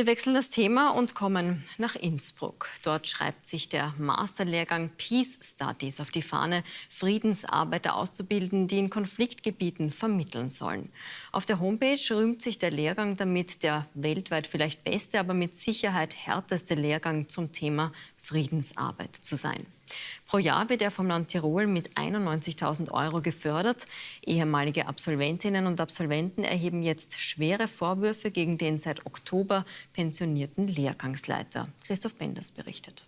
Wir wechseln das Thema und kommen nach Innsbruck. Dort schreibt sich der Masterlehrgang Peace Studies auf die Fahne, Friedensarbeiter auszubilden, die in Konfliktgebieten vermitteln sollen. Auf der Homepage rühmt sich der Lehrgang damit, der weltweit vielleicht beste, aber mit Sicherheit härteste Lehrgang zum Thema Friedensarbeit zu sein. Pro Jahr wird er vom Land Tirol mit 91.000 Euro gefördert. Ehemalige Absolventinnen und Absolventen erheben jetzt schwere Vorwürfe gegen den seit Oktober pensionierten Lehrgangsleiter. Christoph Benders berichtet.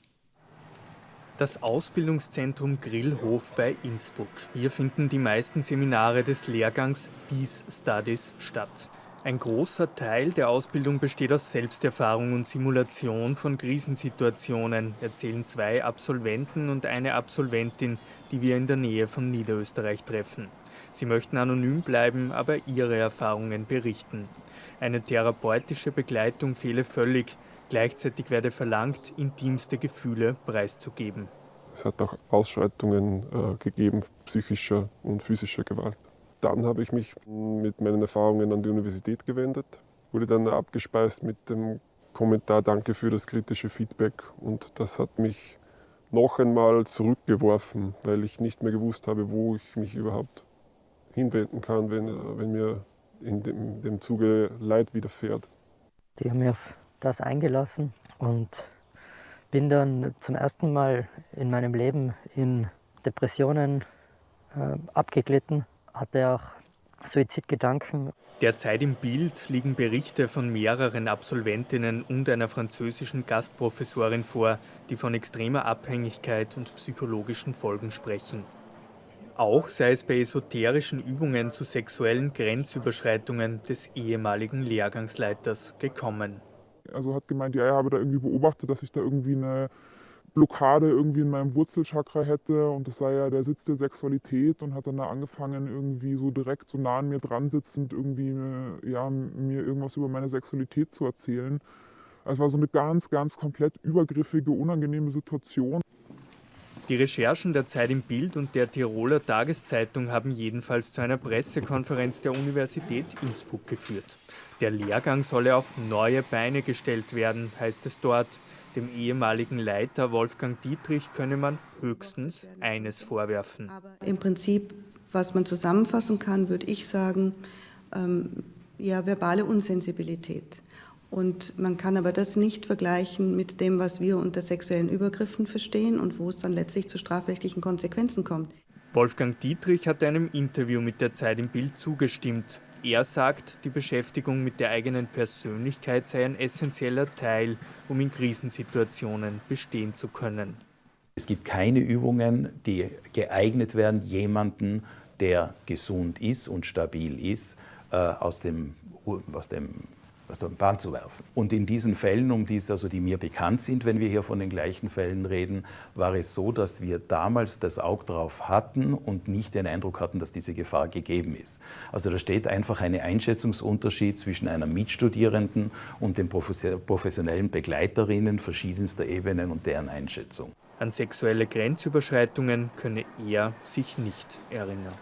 Das Ausbildungszentrum Grillhof bei Innsbruck. Hier finden die meisten Seminare des Lehrgangs Peace Studies statt. Ein großer Teil der Ausbildung besteht aus Selbsterfahrung und Simulation von Krisensituationen, erzählen zwei Absolventen und eine Absolventin, die wir in der Nähe von Niederösterreich treffen. Sie möchten anonym bleiben, aber ihre Erfahrungen berichten. Eine therapeutische Begleitung fehle völlig. Gleichzeitig werde verlangt, intimste Gefühle preiszugeben. Es hat auch Ausschreitungen äh, gegeben, psychischer und physischer Gewalt. Dann habe ich mich mit meinen Erfahrungen an die Universität gewendet, wurde dann abgespeist mit dem Kommentar Danke für das kritische Feedback und das hat mich noch einmal zurückgeworfen, weil ich nicht mehr gewusst habe, wo ich mich überhaupt hinwenden kann, wenn, wenn mir in dem, dem Zuge Leid widerfährt. Die haben mich auf das eingelassen und bin dann zum ersten Mal in meinem Leben in Depressionen äh, abgeglitten hatte auch Suizidgedanken. Derzeit im Bild liegen Berichte von mehreren Absolventinnen und einer französischen Gastprofessorin vor, die von extremer Abhängigkeit und psychologischen Folgen sprechen. Auch sei es bei esoterischen Übungen zu sexuellen Grenzüberschreitungen des ehemaligen Lehrgangsleiters gekommen. Also hat gemeint, ja, er habe da irgendwie beobachtet, dass ich da irgendwie eine Blockade irgendwie in meinem Wurzelchakra hätte und das sei ja der Sitz der Sexualität und hat dann da angefangen, irgendwie so direkt so nah an mir dran sitzend irgendwie äh, ja, mir irgendwas über meine Sexualität zu erzählen. Es war so eine ganz, ganz komplett übergriffige, unangenehme Situation. Die Recherchen der Zeit im Bild und der Tiroler Tageszeitung haben jedenfalls zu einer Pressekonferenz der Universität Innsbruck geführt. Der Lehrgang solle auf neue Beine gestellt werden, heißt es dort. Dem ehemaligen Leiter Wolfgang Dietrich könne man höchstens eines vorwerfen. Im Prinzip, was man zusammenfassen kann, würde ich sagen, ähm, ja, verbale Unsensibilität. Und man kann aber das nicht vergleichen mit dem, was wir unter sexuellen Übergriffen verstehen und wo es dann letztlich zu strafrechtlichen Konsequenzen kommt. Wolfgang Dietrich hat einem Interview mit der Zeit im Bild zugestimmt. Er sagt, die Beschäftigung mit der eigenen Persönlichkeit sei ein essentieller Teil, um in Krisensituationen bestehen zu können. Es gibt keine Übungen, die geeignet werden, jemanden, der gesund ist und stabil ist, äh, aus dem, aus dem aus der Bahn zu werfen. Und in diesen Fällen, um die, also die mir bekannt sind, wenn wir hier von den gleichen Fällen reden, war es so, dass wir damals das Auge drauf hatten und nicht den Eindruck hatten, dass diese Gefahr gegeben ist. Also da steht einfach ein Einschätzungsunterschied zwischen einer Mitstudierenden und den professionellen Begleiterinnen verschiedenster Ebenen und deren Einschätzung. An sexuelle Grenzüberschreitungen könne er sich nicht erinnern.